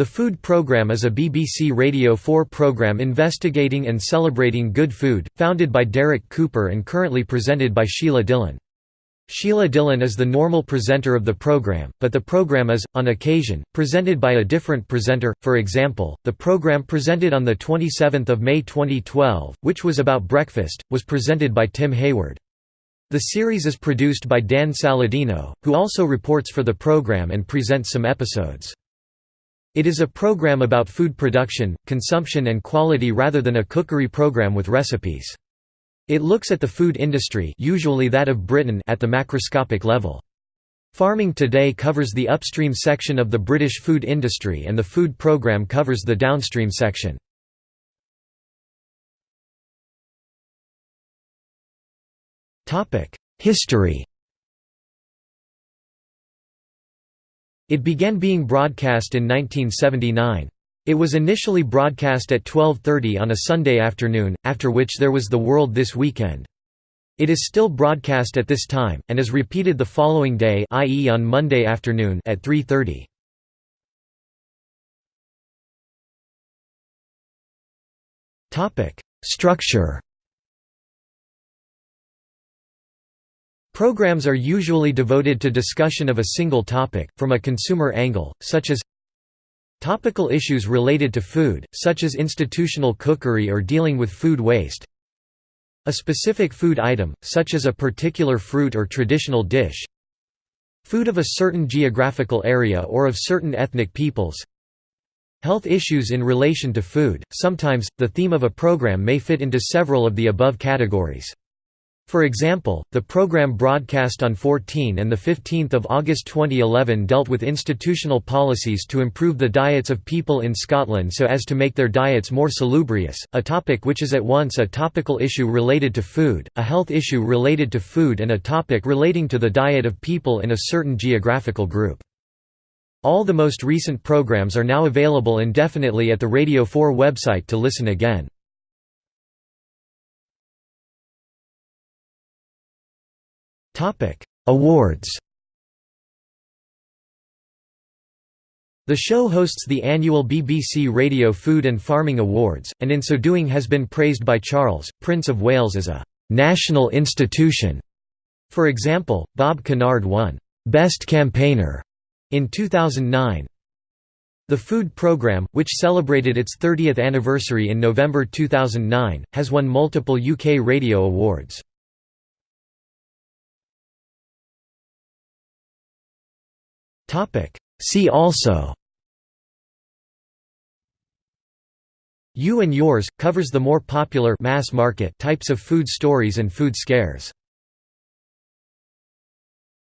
The Food Programme is a BBC Radio 4 programme investigating and celebrating good food, founded by Derek Cooper and currently presented by Sheila Dillon. Sheila Dillon is the normal presenter of the program, but the program is, on occasion, presented by a different presenter. For example, the program presented on 27 May 2012, which was about breakfast, was presented by Tim Hayward. The series is produced by Dan Saladino, who also reports for the program and presents some episodes. It is a program about food production, consumption and quality rather than a cookery program with recipes. It looks at the food industry usually that of Britain at the macroscopic level. Farming Today covers the upstream section of the British food industry and the food programme covers the downstream section. History It began being broadcast in 1979. It was initially broadcast at 12.30 on a Sunday afternoon, after which there was The World This Weekend. It is still broadcast at this time, and is repeated the following day i.e. on Monday afternoon at 3.30. Structure Programs are usually devoted to discussion of a single topic, from a consumer angle, such as topical issues related to food, such as institutional cookery or dealing with food waste a specific food item, such as a particular fruit or traditional dish food of a certain geographical area or of certain ethnic peoples health issues in relation to food, sometimes, the theme of a program may fit into several of the above categories. For example, the program broadcast on 14 and 15 August 2011 dealt with institutional policies to improve the diets of people in Scotland so as to make their diets more salubrious, a topic which is at once a topical issue related to food, a health issue related to food and a topic relating to the diet of people in a certain geographical group. All the most recent programs are now available indefinitely at the Radio 4 website to listen again. Awards The show hosts the annual BBC Radio Food and Farming Awards, and in so doing has been praised by Charles, Prince of Wales as a «national institution». For example, Bob Kennard won «Best Campaigner» in 2009. The Food Programme, which celebrated its 30th anniversary in November 2009, has won multiple UK radio awards. See also You and Yours, covers the more popular mass market types of food stories and food scares.